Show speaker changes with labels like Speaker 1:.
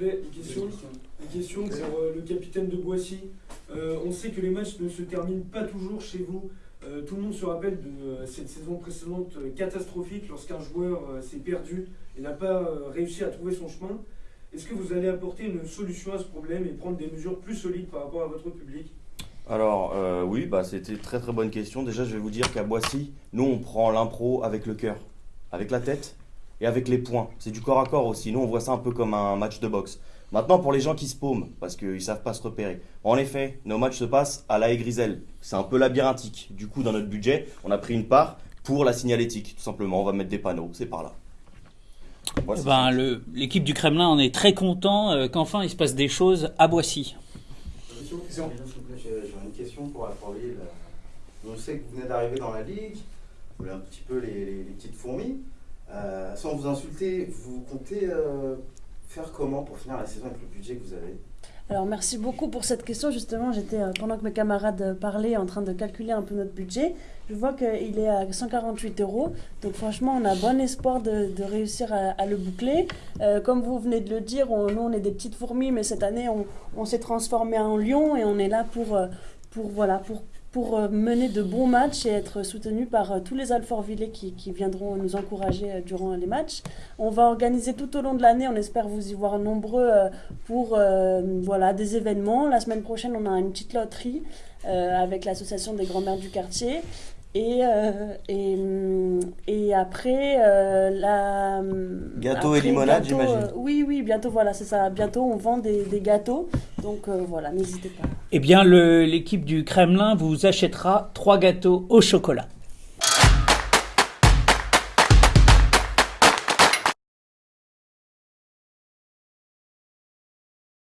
Speaker 1: une question, pour euh, le capitaine de Boissy. Euh, on sait que les matchs ne se terminent pas toujours chez vous. Euh, tout le monde se rappelle de cette saison précédente catastrophique lorsqu'un joueur s'est perdu et n'a pas réussi à trouver son chemin. Est-ce que vous allez apporter une solution à ce problème et prendre des mesures plus solides par rapport à votre public?
Speaker 2: Alors, oui, bah, c'était très très bonne question. Déjà, je vais vous dire qu'à Boissy, nous, on prend l'impro avec le cœur, avec la tête et avec les poings. C'est du corps à corps aussi. Nous, on voit ça un peu comme un match de boxe. Maintenant, pour les gens qui se paument, parce qu'ils ne savent pas se repérer. En effet, nos matchs se passent à la Griselle. C'est un peu labyrinthique. Du coup, dans notre budget, on a pris une part pour la signalétique, tout simplement. On va mettre des panneaux, c'est par là.
Speaker 3: Eh ben, L'équipe du Kremlin en est très content euh, qu'enfin il se passe des choses à Boissy.
Speaker 4: J'ai une question pour la pour Lille. On sait que vous venez d'arriver dans la ligue, vous voulez un petit peu les, les- les petites fourmis. Euh, sans vous insulter, vous comptez euh, faire comment pour finir la saison avec le budget que vous avez
Speaker 5: Alors merci beaucoup pour cette question. Justement, j'étais euh, pendant que mes camarades parlaient en train de calculer un peu notre budget. Je vois qu'il est à 148 euros. Donc franchement, on a bon espoir de, réussir à, le boucler. Comme vous venez de le dire, nous on est des petites fourmis, mais cette année on, on s'est transformé en lion et on est là pour, pour, voilà, pour, pour euh, mener de bons matchs et être soutenu par euh, tous les Alfortvillais qui, qui viendront nous encourager euh, durant les matchs. On va organiser tout au long de l'année, on espère vous y voir nombreux pour euh, voilà, des événements. La semaine prochaine, on a une petite loterie euh, avec l'association des grands-mères du quartier. Et, euh, et, et après, euh, la.
Speaker 2: Gâteau et limonade, j'imagine.
Speaker 5: euh, oui, oui, bientôt, voilà, c'est ça. Bientôt, on vend des, des gâteaux. Donc euh, voilà, n'hésitez pas.
Speaker 3: Eh bien, l'équipe du Kremlin vous achètera trois gâteaux au chocolat.